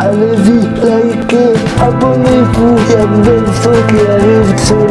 allez vite, likez, abonnez-vous, il y a de belles qui arrivent sur.